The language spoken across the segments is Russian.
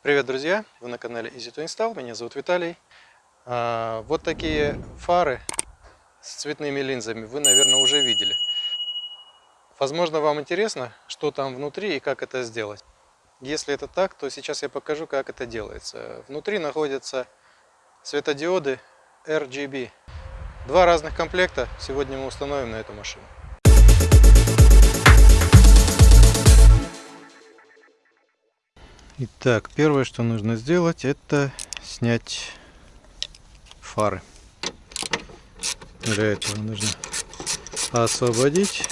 Привет, друзья! Вы на канале Easy to Install, меня зовут Виталий. А, вот такие фары с цветными линзами вы, наверное, уже видели. Возможно, вам интересно, что там внутри и как это сделать. Если это так, то сейчас я покажу, как это делается. Внутри находятся светодиоды RGB. Два разных комплекта сегодня мы установим на эту машину. Итак, первое, что нужно сделать, это снять фары. Для этого нужно освободить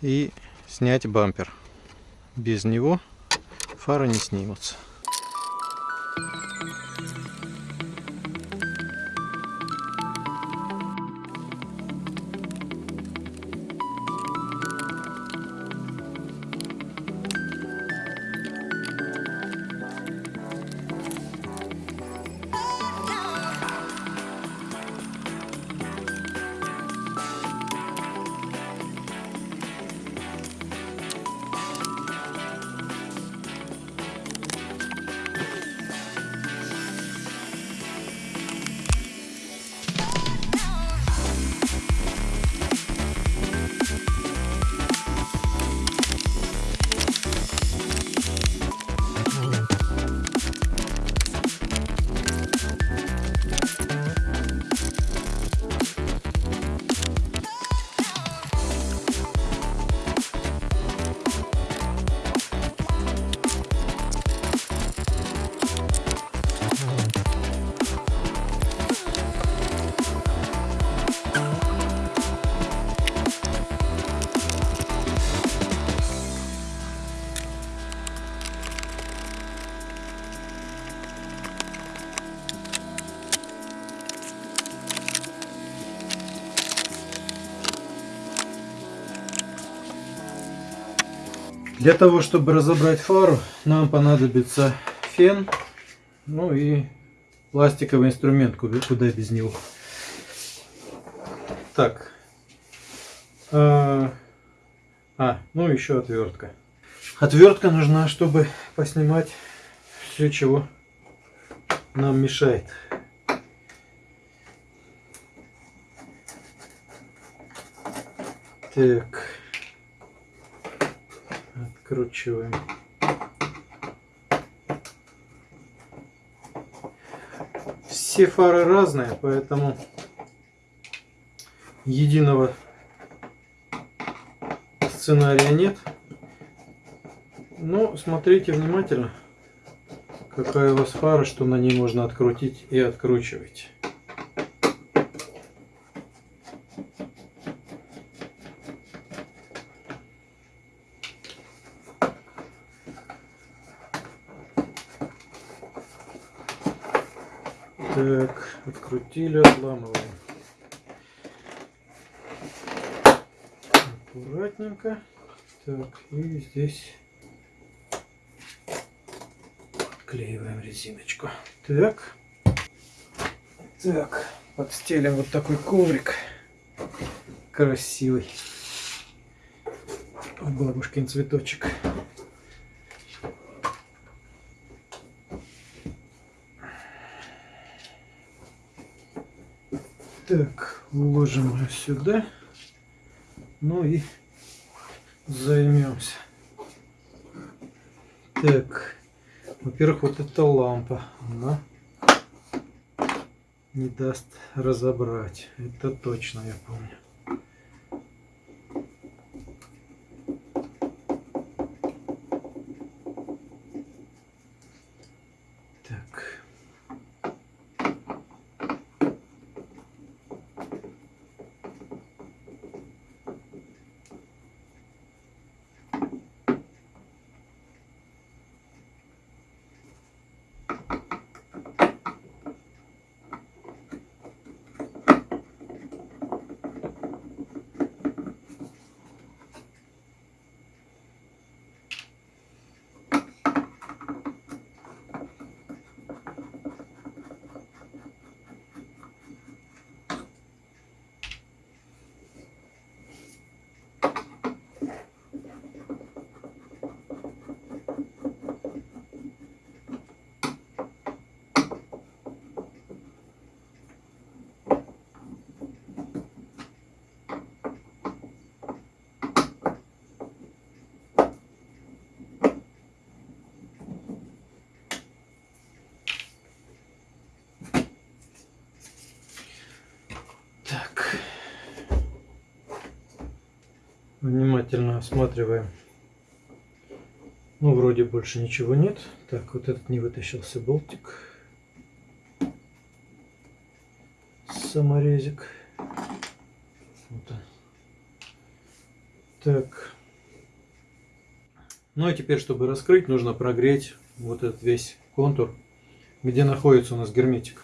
и снять бампер. Без него фары не снимутся. Для того, чтобы разобрать фару, нам понадобится фен, ну и пластиковый инструмент, куда без него. Так. А, а, ну еще отвертка. Отвертка нужна, чтобы поснимать все, чего нам мешает. Так откручиваем. Все фары разные, поэтому единого сценария нет. Но смотрите внимательно, какая у вас фара, что на ней можно открутить и откручивать. Так, открутили, отламываем. Аккуратненько. Так, и здесь отклеиваем резиночку. Так. Так, подстелим вот такой коврик красивый. Бабушкин цветочек. Так, уложим ее сюда. Ну и займемся. Так, во-первых, вот эта лампа, она не даст разобрать. Это точно я помню. Внимательно осматриваем. Ну, вроде больше ничего нет. Так, вот этот не вытащился болтик. Саморезик. Вот. Так. Ну и теперь, чтобы раскрыть, нужно прогреть вот этот весь контур, где находится у нас герметик.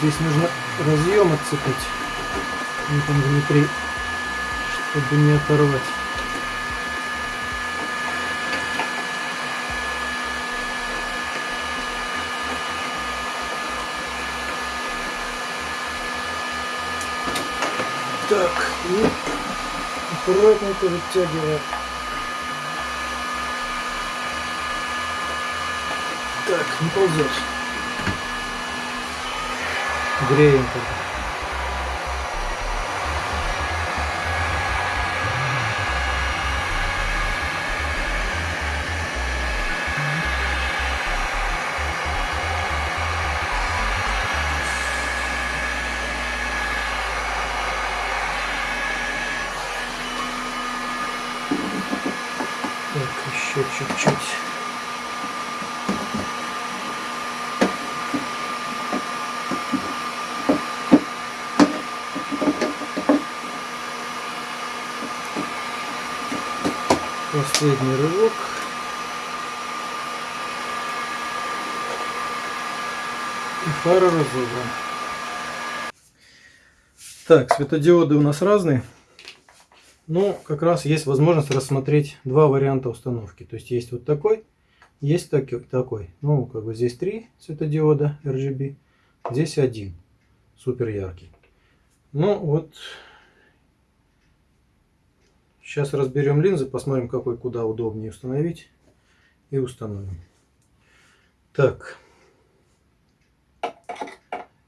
Здесь нужно разъем отцепить. Он там внутри, чтобы не оторвать. Так, и аккуратненько вытягиваем. Так, не ползет igreja. Так, светодиоды у нас разные. Но как раз есть возможность рассмотреть два варианта установки. То есть есть вот такой, есть такой. Ну, как бы здесь три светодиода RGB, здесь один, супер яркий. Ну вот Сейчас разберем линзы, посмотрим, какой куда удобнее установить. И установим. Так.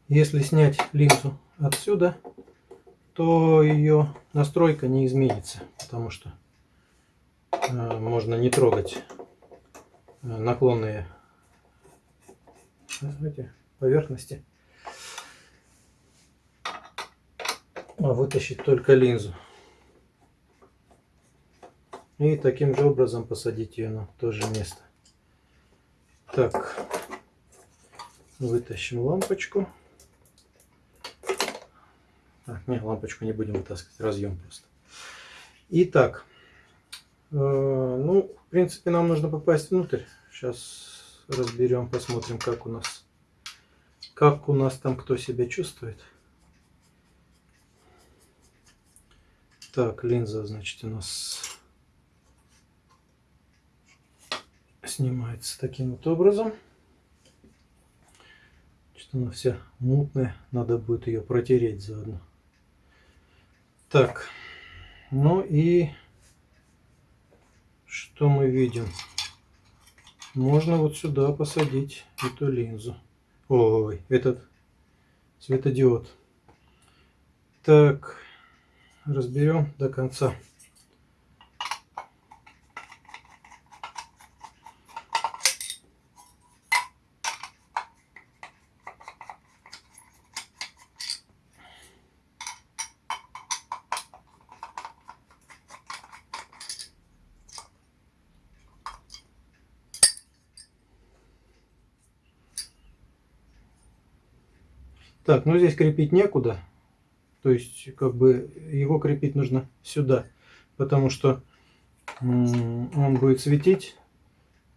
Если снять линзу отсюда, то ее настройка не изменится, потому что э, можно не трогать э, наклонные эти поверхности, а вытащить только линзу. И таким же образом посадить ее на то же место. Так, вытащим лампочку. Так, не, лампочку не будем вытаскивать, разъем просто. Итак, э, ну, в принципе, нам нужно попасть внутрь. Сейчас разберем, посмотрим, как у нас, как у нас там кто себя чувствует. Так, линза, значит, у нас снимается таким вот образом. Что она вся мутная, надо будет ее протереть заодно. Так, ну и что мы видим? Можно вот сюда посадить эту линзу. Ой, этот светодиод. Так, разберем до конца. Так, ну здесь крепить некуда. То есть, как бы, его крепить нужно сюда. Потому что он будет светить.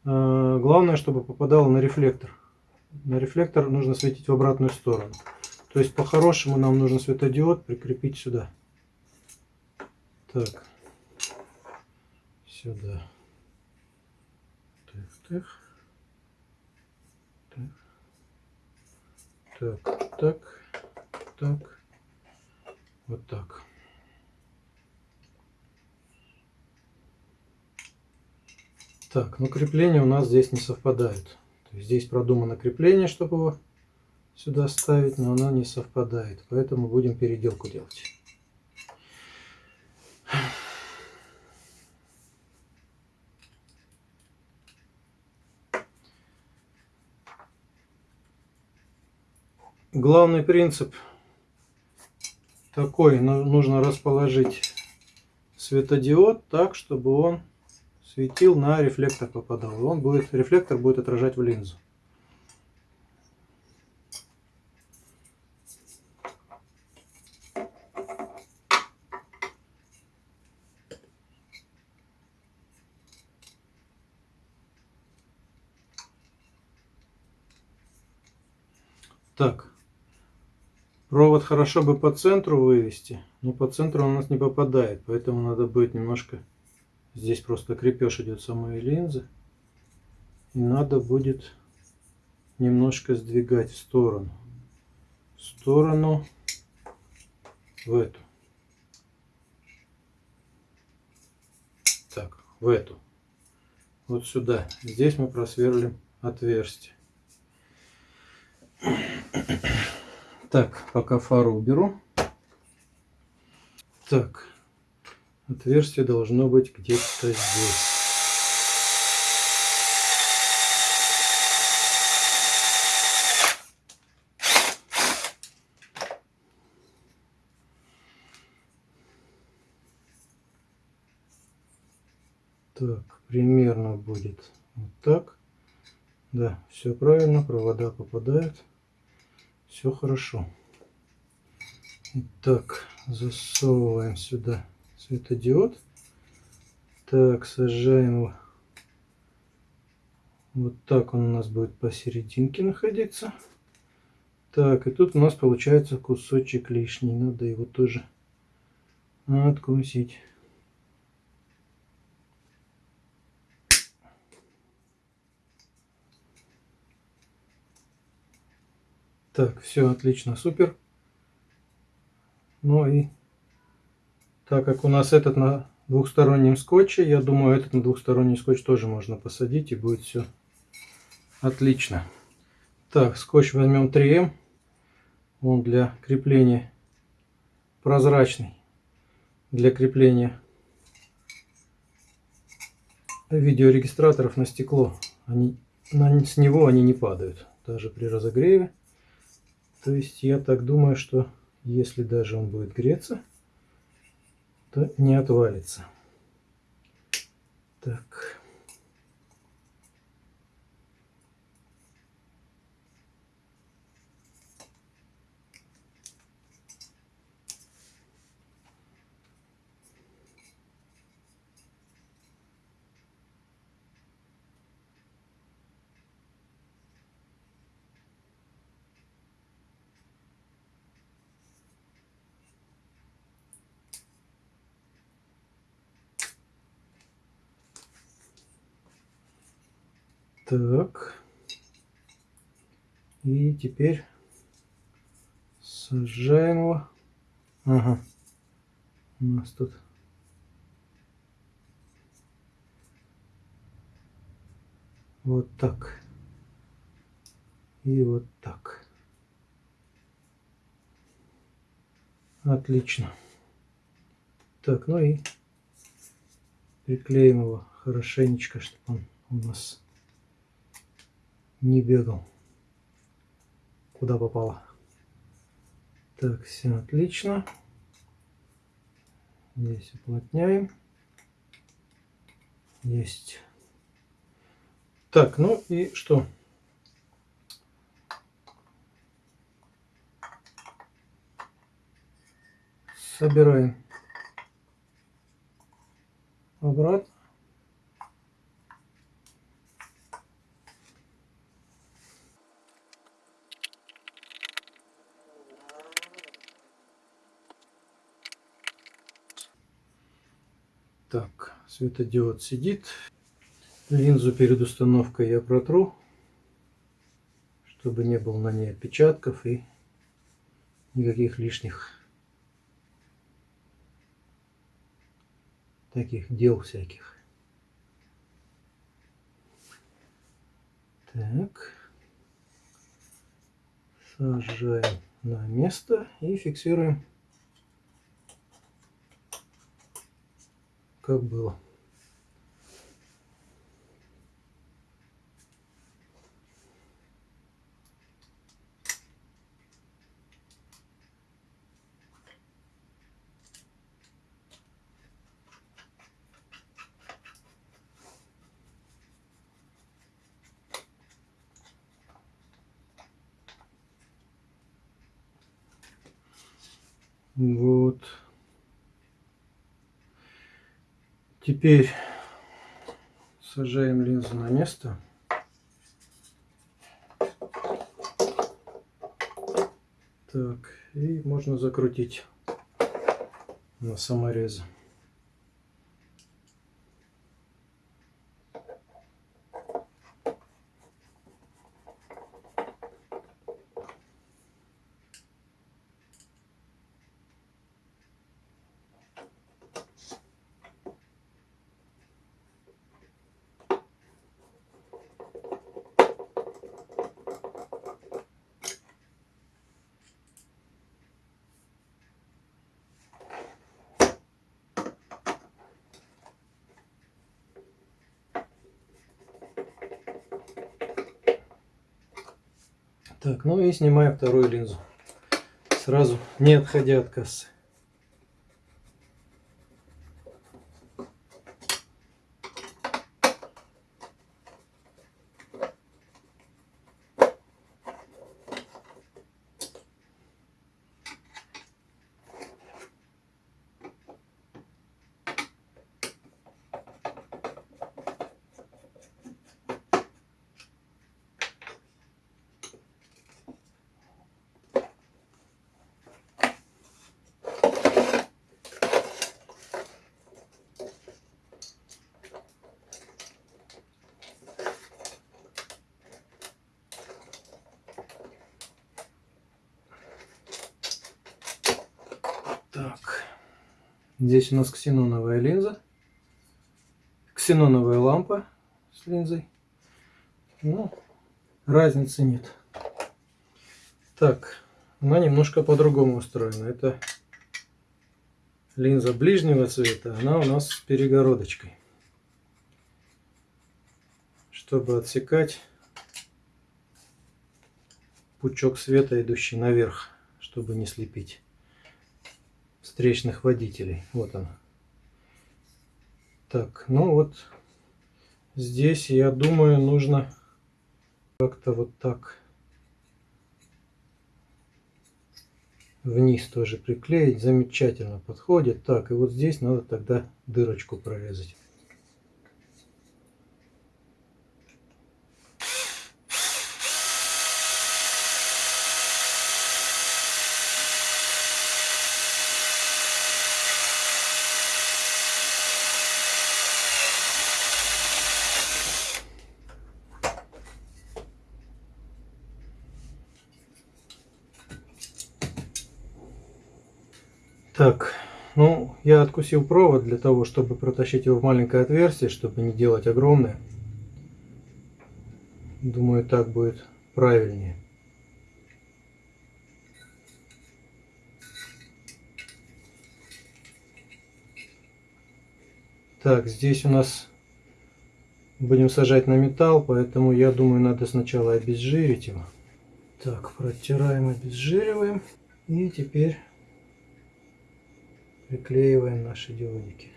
А, главное, чтобы попадало на рефлектор. На рефлектор нужно светить в обратную сторону. То есть, по-хорошему, нам нужно светодиод прикрепить сюда. Так. Сюда. Так, так. Так, так, так, вот так. Так, ну крепление у нас здесь не совпадает. Здесь продумано крепление, чтобы его сюда ставить, но оно не совпадает. Поэтому будем переделку делать. Главный принцип такой. Нужно расположить светодиод так, чтобы он светил на рефлектор попадал. Он будет, рефлектор будет отражать в линзу. Так, Провод хорошо бы по центру вывести, но по центру он у нас не попадает, поэтому надо будет немножко... Здесь просто крепеж идет самой линзы. И надо будет немножко сдвигать в сторону. В сторону в эту. Так, в эту. Вот сюда. Здесь мы просверлим отверстие. Так, пока фару уберу. Так, отверстие должно быть где-то здесь. Так, примерно будет вот так. Да, все правильно, провода попадают. Все хорошо. Итак, засовываем сюда светодиод. Так, сажаем его. Вот так он у нас будет посерединке находиться. Так, и тут у нас получается кусочек лишний. Надо его тоже откусить. Так, все отлично, супер. Ну и так как у нас этот на двухстороннем скотче, я думаю, этот на двухсторонний скотч тоже можно посадить и будет все отлично. Так, скотч возьмем 3М. Он для крепления прозрачный для крепления видеорегистраторов на стекло. Они, на, с него они не падают, даже при разогреве. То есть я так думаю, что если даже он будет греться, то не отвалится. Так. Так. И теперь сажаем его. Ага. У нас тут вот так. И вот так. Отлично. Так, ну и приклеим его хорошенечко, чтобы он у нас не бегал. Куда попало. Так, все отлично. Здесь уплотняем. Есть. Так, ну и что? Собираем обратно. Так, светодиод сидит. Линзу перед установкой я протру, чтобы не было на ней отпечатков и никаких лишних таких дел всяких. Так. Сажаем на место и фиксируем как было. Вот. Теперь сажаем линзу на место. Так, и можно закрутить на саморезы. Так, ну и снимаем вторую линзу. Сразу не отходя от кассы. Так, здесь у нас ксеноновая линза, ксеноновая лампа с линзой. Ну, разницы нет. Так, она немножко по-другому устроена. Это линза ближнего цвета, она у нас с перегородочкой. Чтобы отсекать пучок света, идущий наверх, чтобы не слепить встречных водителей. Вот он. Так, ну вот здесь, я думаю, нужно как-то вот так вниз тоже приклеить. Замечательно подходит. Так, и вот здесь надо тогда дырочку прорезать. Так, ну, я откусил провод для того, чтобы протащить его в маленькое отверстие, чтобы не делать огромное. Думаю, так будет правильнее. Так, здесь у нас будем сажать на металл, поэтому я думаю, надо сначала обезжирить его. Так, протираем, обезжириваем. И теперь приклеиваем наши диодики.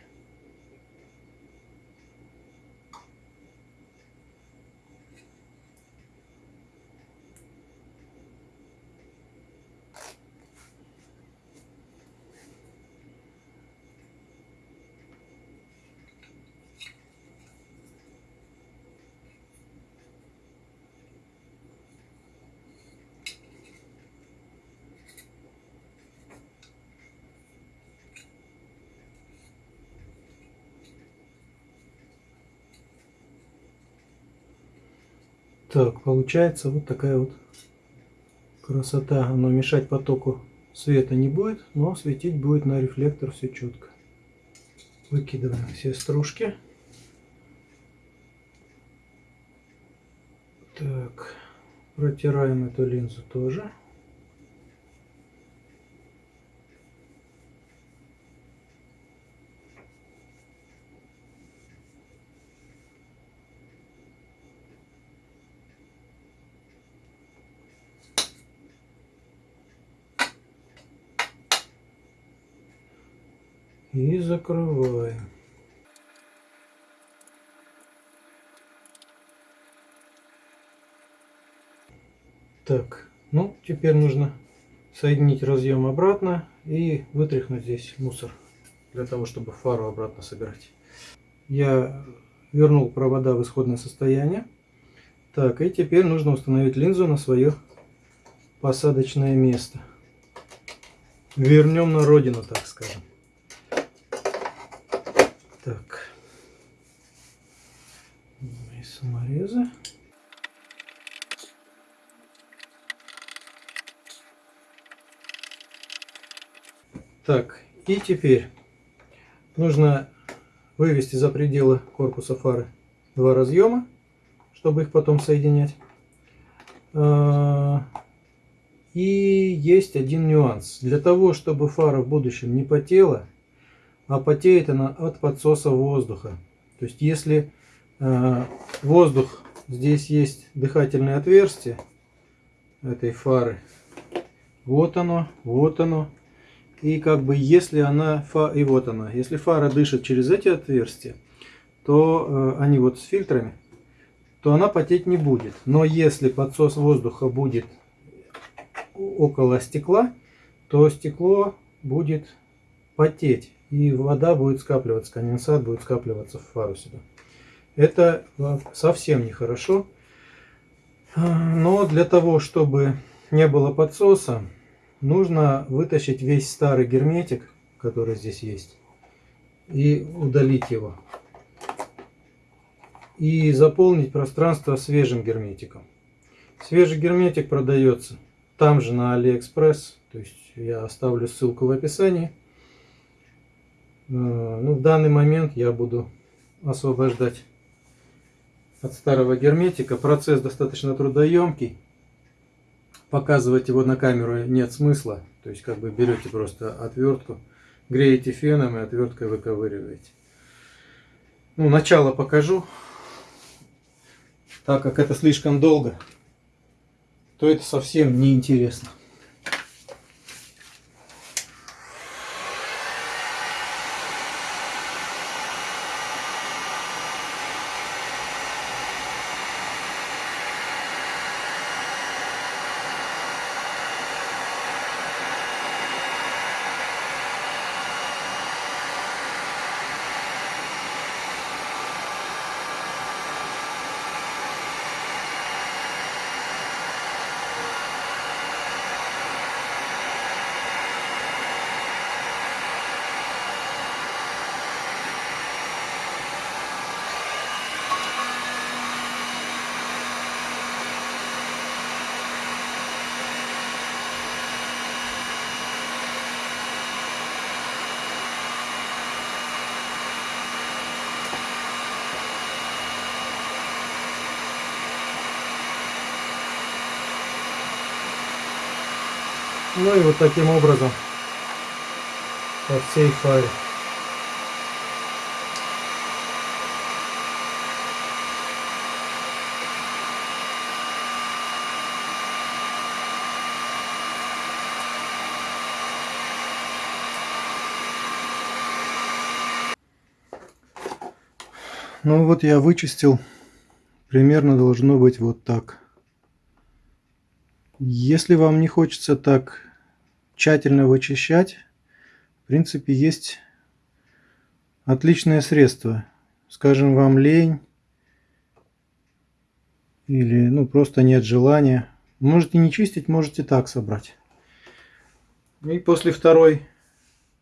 Так, получается вот такая вот красота. Оно мешать потоку света не будет, но светить будет на рефлектор все четко. Выкидываем все стружки. Так, протираем эту линзу тоже. И закрываем. Так, ну теперь нужно соединить разъем обратно и вытряхнуть здесь мусор для того, чтобы фару обратно собирать. Я вернул провода в исходное состояние. Так, и теперь нужно установить линзу на свое посадочное место. Вернем на родину, так скажем. Так. И саморезы. Так, и теперь нужно вывести за пределы корпуса фары два разъема, чтобы их потом соединять. А, и есть один нюанс. Для того, чтобы фара в будущем не потела, а потеет она от подсоса воздуха. То есть если э, воздух, здесь есть дыхательное отверстие этой фары, вот оно, вот оно. И как бы если она, и вот она, если фара дышит через эти отверстия, то э, они вот с фильтрами, то она потеть не будет. Но если подсос воздуха будет около стекла, то стекло будет потеть и вода будет скапливаться, конденсат будет скапливаться в фару сюда. Это совсем нехорошо. Но для того, чтобы не было подсоса, нужно вытащить весь старый герметик, который здесь есть, и удалить его. И заполнить пространство свежим герметиком. Свежий герметик продается там же на Алиэкспресс, то есть я оставлю ссылку в описании. Э, ну, в данный момент я буду освобождать от старого герметика. Процесс достаточно трудоемкий. Показывать его на камеру нет смысла. То есть как бы берете просто отвертку греете феном и отверткой выковыриваете. Ну, начало покажу. Так как это слишком долго, то это совсем не Ну и вот таким образом по всей фаре. Ну вот я вычистил. Примерно должно быть вот так. Если вам не хочется так тщательно вычищать, в принципе, есть отличное средство. Скажем, вам лень или ну просто нет желания. Можете не чистить, можете так собрать. И после второй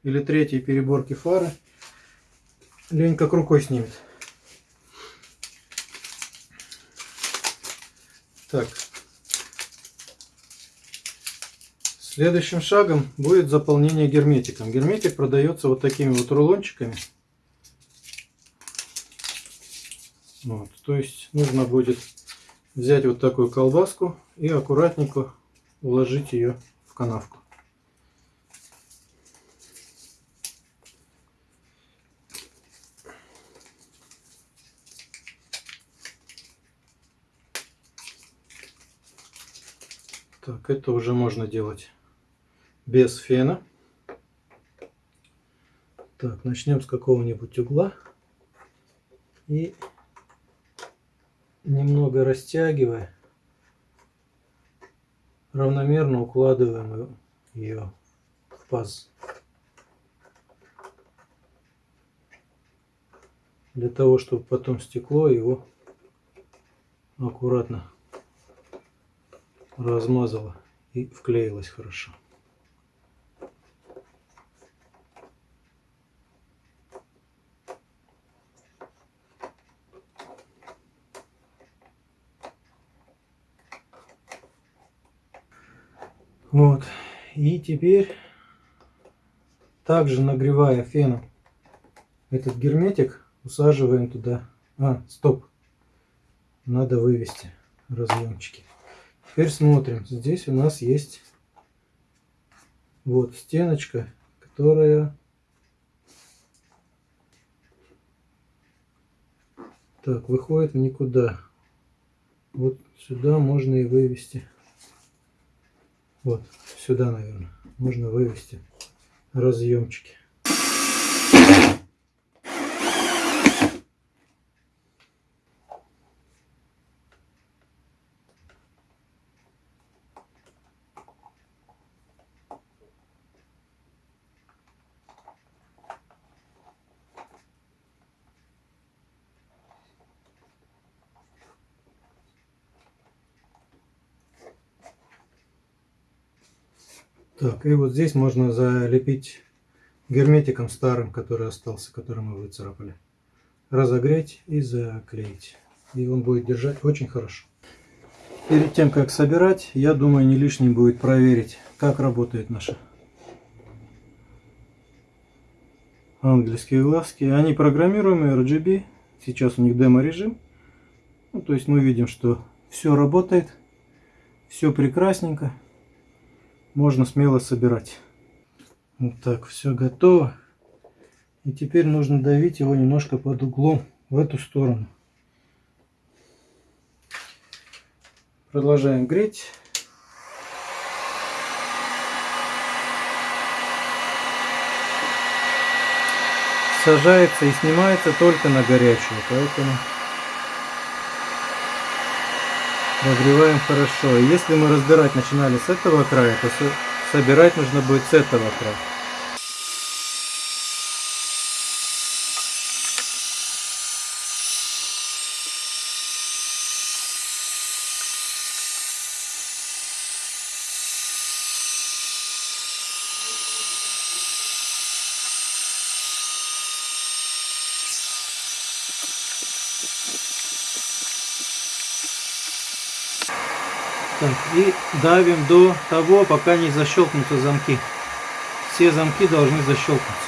или третьей переборки фары лень как рукой снимет. Так. Следующим шагом будет заполнение герметиком. Герметик продается вот такими вот рулончиками. Вот, то есть нужно будет взять вот такую колбаску и аккуратненько уложить ее в канавку. Так, это уже можно делать без фена. Так, начнем с какого-нибудь угла. И немного растягивая, равномерно укладываем ее в паз. Для того, чтобы потом стекло его аккуратно размазало и вклеилось хорошо. Вот. И теперь, также нагревая феном этот герметик, усаживаем туда. А, стоп. Надо вывести разъемчики. Теперь смотрим. Здесь у нас есть вот стеночка, которая так выходит в никуда. Вот сюда можно и вывести. Вот сюда, наверное, можно вывести разъемчики. Так, и вот здесь можно залепить герметиком старым, который остался, который мы выцарапали. Разогреть и заклеить. И он будет держать очень хорошо. Перед тем, как собирать, я думаю, не лишним будет проверить, как работает наша английские глазки. Они программируемые RGB. Сейчас у них демо-режим. Ну, то есть мы видим, что все работает. Все прекрасненько можно смело собирать. Вот так, все готово. И теперь нужно давить его немножко под углом в эту сторону. Продолжаем греть. Сажается и снимается только на горячую, поэтому Разогреваем хорошо. Если мы разбирать начинали с этого края, то собирать нужно будет с этого края. Так, и давим до того, пока не защелкнутся замки. Все замки должны защелкнуться.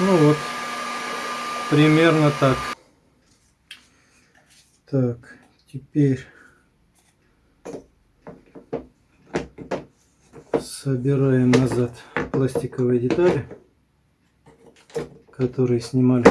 Ну вот, примерно так. Так, теперь собираем назад пластиковые детали, которые снимали.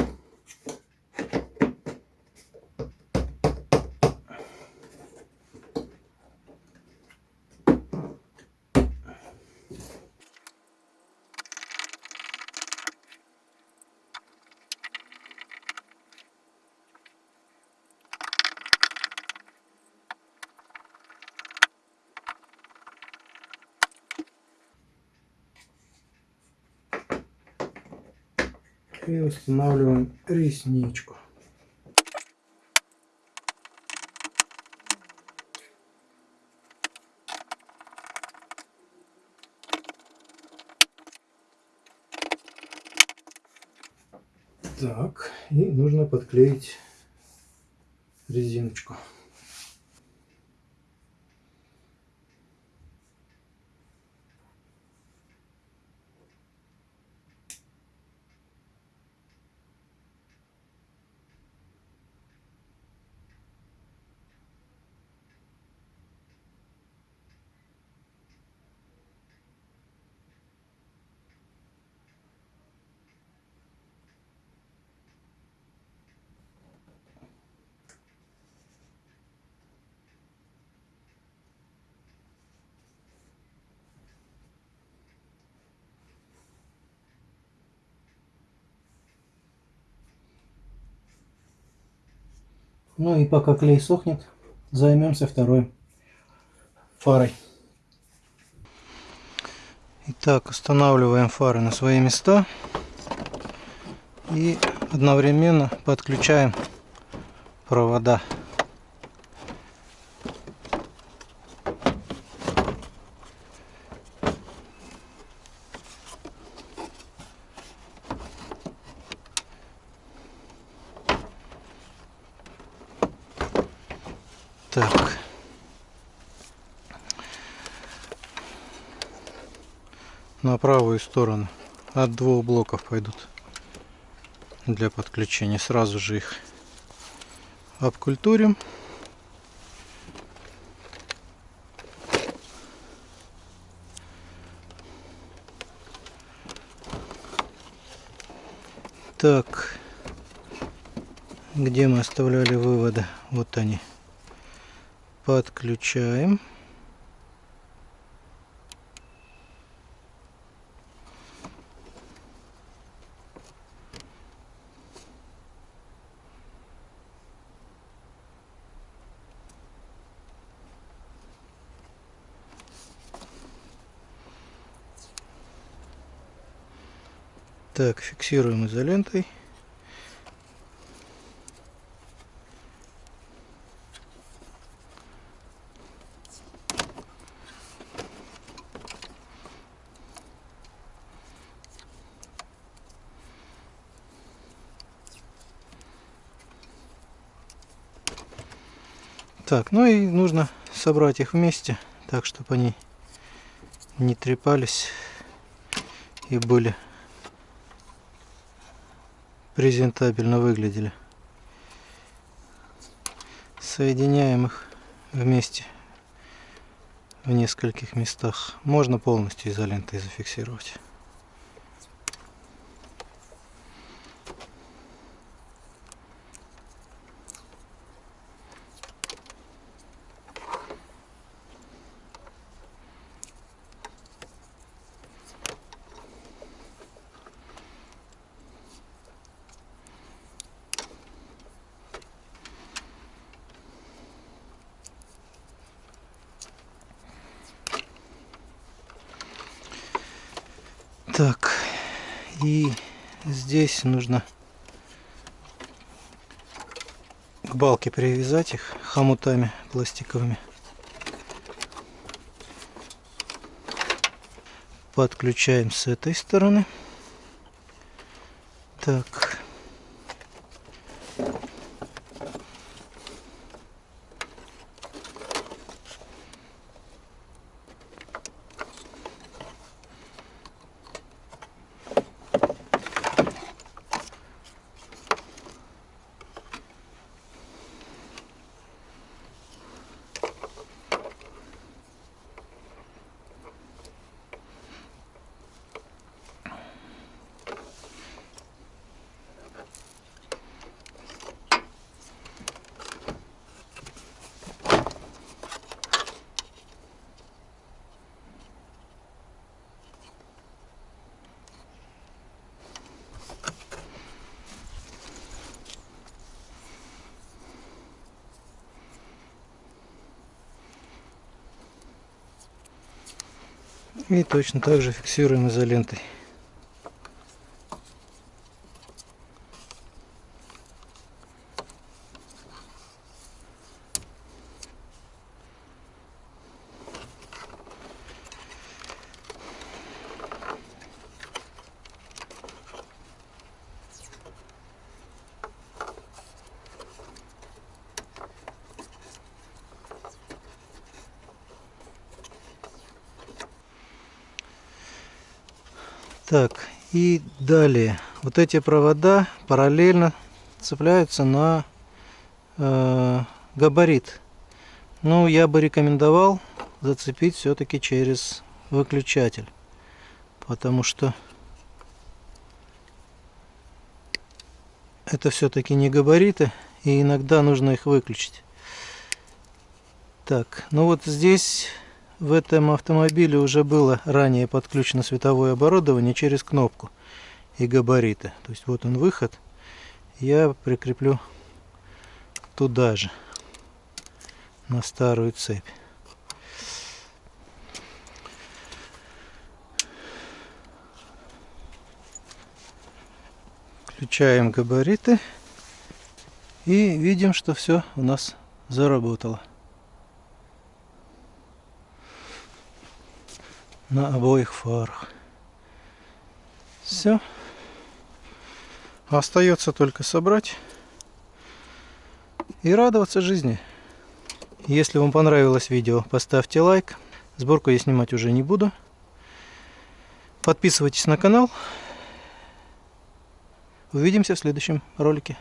и устанавливаем ресничку. Так, и нужно подклеить резиночку. Ну и пока клей сохнет, займемся второй фарой. Итак, устанавливаем фары на свои места и одновременно подключаем провода. Так. На правую сторону от двух блоков пойдут для подключения. Сразу же их обкультурим. Так, где мы оставляли выводы? Вот они подключаем. Так, фиксируем изолентой. Так, ну и нужно собрать их вместе, так, чтобы они не трепались и были презентабельно выглядели. Соединяем их вместе в нескольких местах. Можно полностью изолентой зафиксировать. Так, и здесь нужно к балке привязать их хомутами пластиковыми. Подключаем с этой стороны. Так. И точно так же фиксируем изолентой. Так, и далее. Вот эти провода параллельно цепляются на э, габарит. Ну, я бы рекомендовал зацепить все-таки через выключатель. Потому что это все-таки не габариты, и иногда нужно их выключить. Так, ну вот здесь в этом автомобиле уже было ранее подключено световое оборудование через кнопку и габариты. То есть вот он выход. Я прикреплю туда же, на старую цепь. Включаем габариты и видим, что все у нас заработало. На обоих фарах. Все. Остается только собрать и радоваться жизни. Если вам понравилось видео, поставьте лайк. Сборку я снимать уже не буду. Подписывайтесь на канал. Увидимся в следующем ролике.